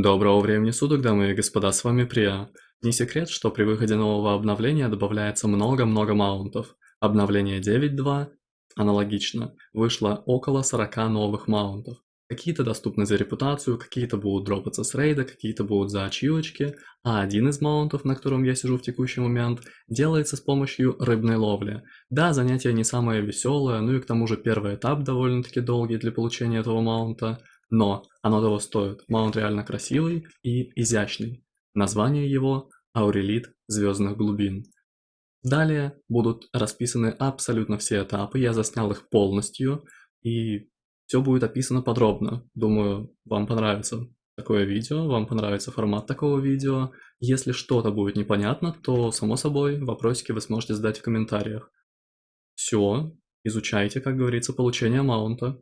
Доброго времени суток, дамы и господа, с вами Прия. Не секрет, что при выходе нового обновления добавляется много-много маунтов. Обновление 9.2 аналогично, вышло около 40 новых маунтов. Какие-то доступны за репутацию, какие-то будут дропаться с рейда, какие-то будут за ачивочки, а один из маунтов, на котором я сижу в текущий момент, делается с помощью рыбной ловли. Да, занятие не самое веселое, ну и к тому же первый этап довольно-таки долгий для получения этого маунта, но оно того стоит. Маунт реально красивый и изящный. Название его Аурелит Звездных Глубин. Далее будут расписаны абсолютно все этапы, я заснял их полностью, и все будет описано подробно. Думаю, вам понравится такое видео, вам понравится формат такого видео. Если что-то будет непонятно, то, само собой, вопросики вы сможете задать в комментариях. Все, изучайте, как говорится, получение маунта.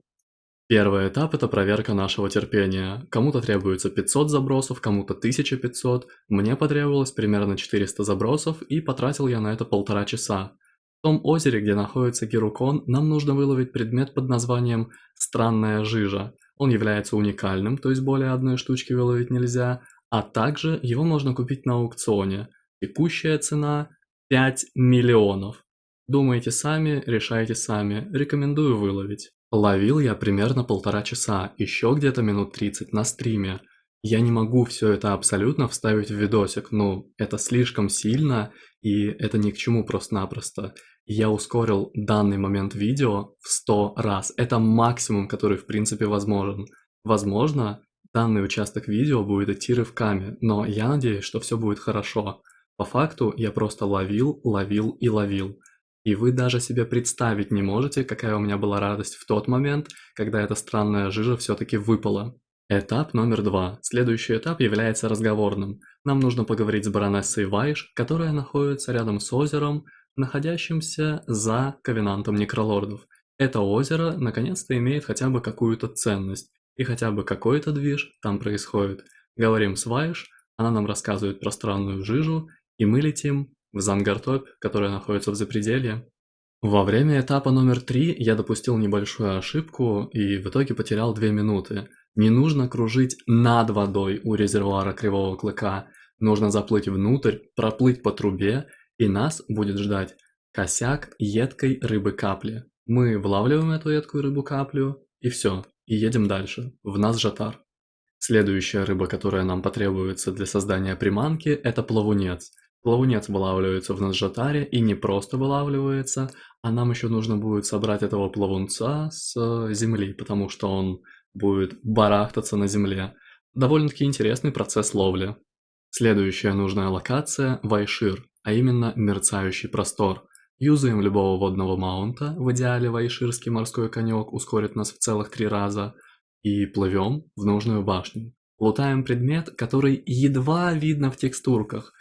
Первый этап – это проверка нашего терпения. Кому-то требуется 500 забросов, кому-то 1500. Мне потребовалось примерно 400 забросов, и потратил я на это полтора часа. В том озере, где находится Герукон, нам нужно выловить предмет под названием «Странная жижа». Он является уникальным, то есть более одной штучки выловить нельзя, а также его можно купить на аукционе. Текущая цена – 5 миллионов. Думайте сами, решайте сами, рекомендую выловить. Ловил я примерно полтора часа, еще где-то минут 30 на стриме. Я не могу все это абсолютно вставить в видосик, ну, это слишком сильно, и это ни к чему просто-напросто. Я ускорил данный момент видео в 100 раз, это максимум, который в принципе возможен. Возможно, данный участок видео будет идти рывками, но я надеюсь, что все будет хорошо. По факту я просто ловил, ловил и ловил. И вы даже себе представить не можете, какая у меня была радость в тот момент, когда эта странная жижа все-таки выпала. Этап номер два. Следующий этап является разговорным. Нам нужно поговорить с баронессой Вайш, которая находится рядом с озером, находящимся за Ковенантом Некролордов. Это озеро наконец-то имеет хотя бы какую-то ценность, и хотя бы какой-то движ там происходит. Говорим с Вайш, она нам рассказывает про странную жижу, и мы летим в Зангартопь, которая находится в Запределье. Во время этапа номер три я допустил небольшую ошибку и в итоге потерял 2 минуты. Не нужно кружить над водой у резервуара Кривого Клыка, нужно заплыть внутрь, проплыть по трубе, и нас будет ждать косяк едкой рыбы-капли. Мы вылавливаем эту едкую рыбу-каплю, и все, и едем дальше, в нас жатар. Следующая рыба, которая нам потребуется для создания приманки, это плавунец – Плавунец вылавливается в Наджатаре и не просто вылавливается, а нам еще нужно будет собрать этого плавунца с э, земли, потому что он будет барахтаться на земле. Довольно-таки интересный процесс ловли. Следующая нужная локация – Вайшир, а именно мерцающий простор. Юзаем любого водного маунта, в идеале вайширский морской конек ускорит нас в целых три раза, и плывем в нужную башню. Лутаем предмет, который едва видно в текстурках,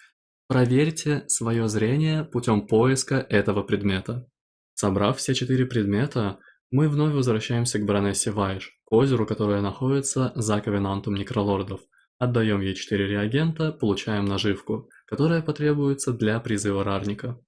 Проверьте свое зрение путем поиска этого предмета. Собрав все четыре предмета, мы вновь возвращаемся к баронессе Вайш, к озеру, которое находится за ковенантом некролордов. Отдаем ей 4 реагента, получаем наживку, которая потребуется для призыва рарника.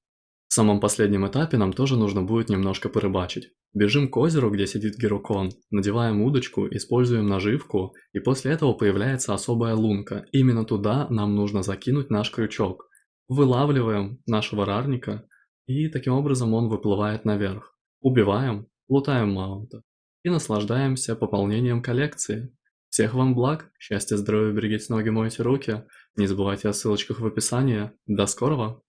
В самом последнем этапе нам тоже нужно будет немножко порыбачить. Бежим к озеру, где сидит Герукон, надеваем удочку, используем наживку, и после этого появляется особая лунка. Именно туда нам нужно закинуть наш крючок вылавливаем нашего рарника, и таким образом он выплывает наверх. Убиваем, лутаем маунта и наслаждаемся пополнением коллекции. Всех вам благ, счастья, здоровья, берегите ноги, мойте руки. Не забывайте о ссылочках в описании. До скорого!